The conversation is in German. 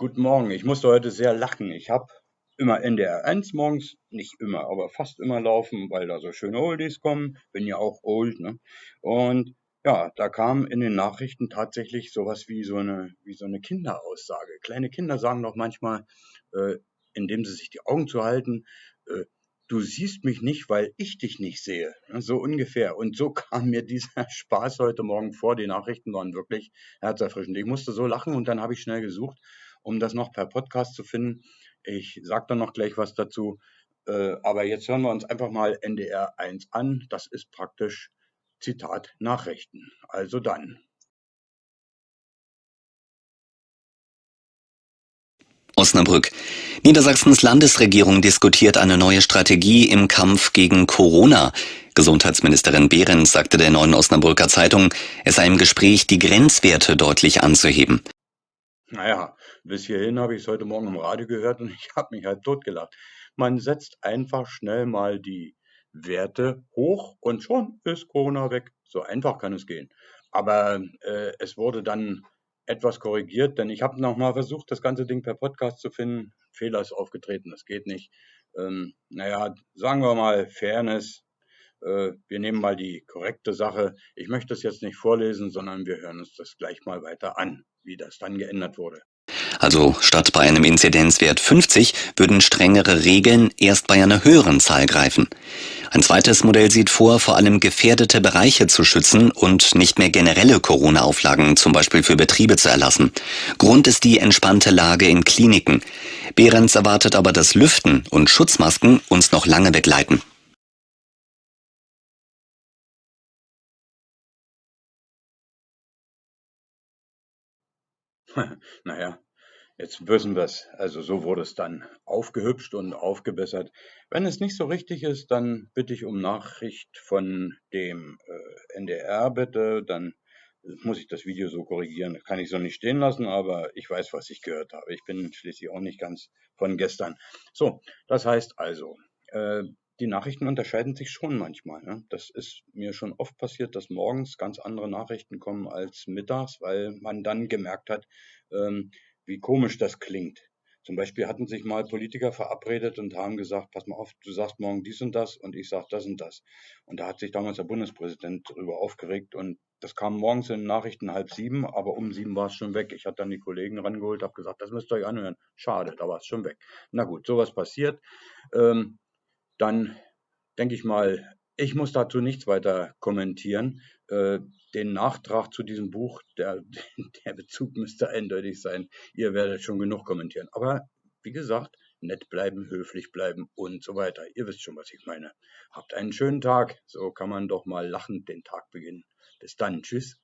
Guten Morgen. Ich musste heute sehr lachen. Ich habe immer NDR 1 morgens, nicht immer, aber fast immer laufen, weil da so schöne Oldies kommen. Bin ja auch old, ne? Und ja, da kam in den Nachrichten tatsächlich sowas wie so eine, wie so eine Kinderaussage. Kleine Kinder sagen doch manchmal, äh, indem sie sich die Augen zuhalten, äh, du siehst mich nicht, weil ich dich nicht sehe. So ungefähr. Und so kam mir dieser Spaß heute Morgen vor. Die Nachrichten waren wirklich herzerfrischend. Ich musste so lachen und dann habe ich schnell gesucht, um das noch per Podcast zu finden. Ich sage dann noch gleich was dazu. Äh, aber jetzt hören wir uns einfach mal NDR 1 an. Das ist praktisch Zitat Nachrichten. Also dann. Osnabrück. Niedersachsens Landesregierung diskutiert eine neue Strategie im Kampf gegen Corona. Gesundheitsministerin Behrens sagte der neuen Osnabrücker Zeitung, es sei im Gespräch, die Grenzwerte deutlich anzuheben. Naja, bis hierhin habe ich es heute Morgen im Radio gehört und ich habe mich halt totgelacht. Man setzt einfach schnell mal die Werte hoch und schon ist Corona weg. So einfach kann es gehen. Aber äh, es wurde dann etwas korrigiert, denn ich habe nochmal versucht, das ganze Ding per Podcast zu finden. Fehler ist aufgetreten, das geht nicht. Ähm, naja, sagen wir mal Fairness. Äh, wir nehmen mal die korrekte Sache. Ich möchte es jetzt nicht vorlesen, sondern wir hören uns das gleich mal weiter an, wie das dann geändert wurde. Also statt bei einem Inzidenzwert 50 würden strengere Regeln erst bei einer höheren Zahl greifen. Ein zweites Modell sieht vor, vor allem gefährdete Bereiche zu schützen und nicht mehr generelle Corona-Auflagen zum Beispiel für Betriebe zu erlassen. Grund ist die entspannte Lage in Kliniken. Behrens erwartet aber, dass Lüften und Schutzmasken uns noch lange begleiten. naja, Jetzt wissen wir es. Also so wurde es dann aufgehübscht und aufgebessert. Wenn es nicht so richtig ist, dann bitte ich um Nachricht von dem äh, NDR bitte. Dann muss ich das Video so korrigieren. Kann ich so nicht stehen lassen, aber ich weiß, was ich gehört habe. Ich bin schließlich auch nicht ganz von gestern. So, das heißt also, äh, die Nachrichten unterscheiden sich schon manchmal. Ne? Das ist mir schon oft passiert, dass morgens ganz andere Nachrichten kommen als mittags, weil man dann gemerkt hat, ähm, wie komisch das klingt. Zum Beispiel hatten sich mal Politiker verabredet und haben gesagt, pass mal auf, du sagst morgen dies und das und ich sag das und das. Und da hat sich damals der Bundespräsident darüber aufgeregt und das kam morgens in den Nachrichten halb sieben, aber um sieben war es schon weg. Ich hatte dann die Kollegen rangeholt, habe gesagt, das müsst ihr euch anhören. Schade, da war es schon weg. Na gut, sowas passiert. Ähm, dann denke ich mal, ich muss dazu nichts weiter kommentieren. Äh, den Nachtrag zu diesem Buch, der, der Bezug müsste eindeutig sein. Ihr werdet schon genug kommentieren. Aber wie gesagt, nett bleiben, höflich bleiben und so weiter. Ihr wisst schon, was ich meine. Habt einen schönen Tag. So kann man doch mal lachend den Tag beginnen. Bis dann. Tschüss.